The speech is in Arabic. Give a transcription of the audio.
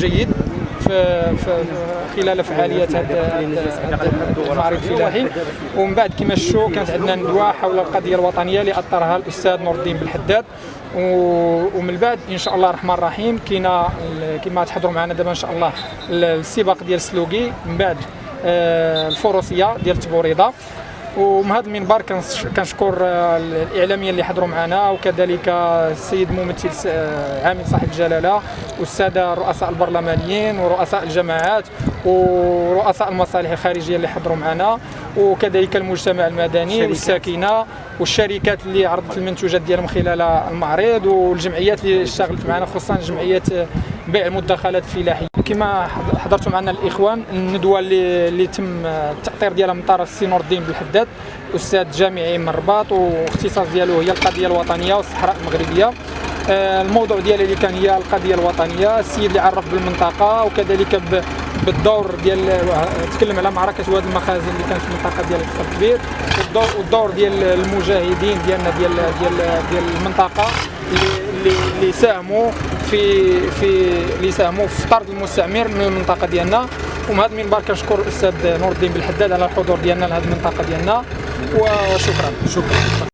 جيد في خلال فعاليات هذا المعرض الفلاحي. ومن بعد كما شفتوا كانت عندنا ندوة حول القضية الوطنية اللي اطرها الأستاذ نور الدين بالحداد ومن بعد إن شاء الله الرحمن الرحيم كاينة كما تحضروا معنا دابا إن شاء الله السباق ديال السلوكي من بعد آه، الفروسية ديال تبوريضه ومن هذا المنبر كنشكر آه، الإعلاميين اللي حضروا معنا وكذلك السيد ممثل آه، عامل صاحب الجلالة والسادة رؤساء البرلمانيين ورؤساء الجماعات ورؤساء المصالح الخارجية اللي حضروا معنا وكذلك المجتمع المدني والساكنة والشركات اللي عرضت المنتوجات ديالهم خلال المعرض والجمعيات اللي اشتغلت معنا خصوصا جمعية بيع المدخلات الفلاحيه كما حضرتوا معنا الإخوان الندوة اللي اللي تم التأطير ديالها من طرف السي نور الدين بالحداد أستاذ جامعي من الرباط واختصاص ديالو هي القضية الوطنية والصحراء المغربية. الموضوع ديالي اللي كان هي القضية الوطنية. السيد اللي عرف بالمنطقة وكذلك بالدور ديال تكلم على معركة واد المخازن اللي كانت في المنطقة ديال القصر الكبير. والدور والدور ديال المجاهدين ديالنا ديال ديال ديال المنطقة اللي اللي ساهموا في في اللي ساهموا في طرد المستعمر من المنطقة ديالنا. ومن هذا المنبر كنشكر الأستاذ نور الدين بالحداد على الحضور ديالنا لهذه المنطقة ديالنا. وشكرا. شكرا.